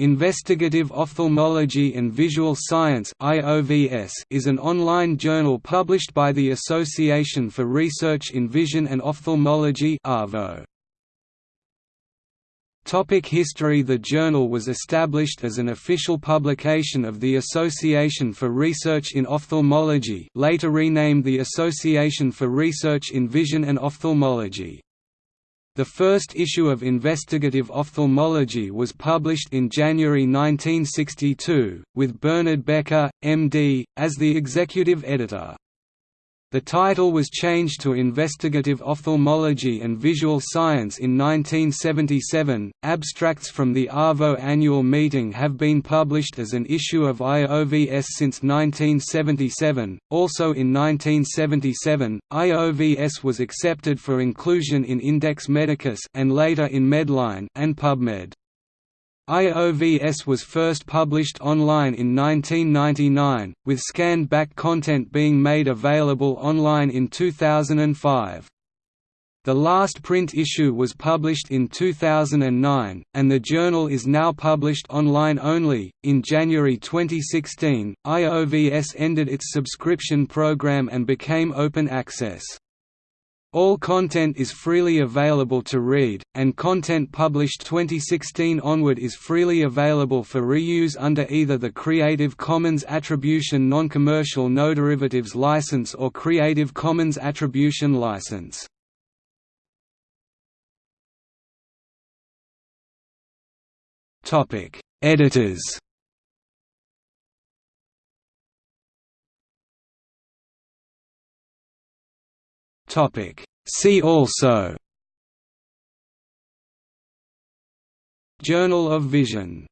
Investigative Ophthalmology and Visual Science is an online journal published by the Association for Research in Vision and Ophthalmology Topic History The journal was established as an official publication of the Association for Research in Ophthalmology later renamed the Association for Research in Vision and Ophthalmology. The first issue of Investigative Ophthalmology was published in January 1962, with Bernard Becker, M.D., as the executive editor. The title was changed to Investigative Ophthalmology and Visual Science in 1977. Abstracts from the ARVO annual meeting have been published as an issue of IOVS since 1977. Also in 1977, IOVS was accepted for inclusion in Index Medicus and later in Medline and PubMed. IOVS was first published online in 1999, with scanned-back content being made available online in 2005. The last print issue was published in 2009, and the journal is now published online only. In January 2016, IOVS ended its subscription program and became open access. All content is freely available to read, and content published 2016 onward is freely available for reuse under either the Creative Commons Attribution Non-Commercial No Derivatives License or Creative Commons Attribution License. Editors Topic. See also. Journal of Vision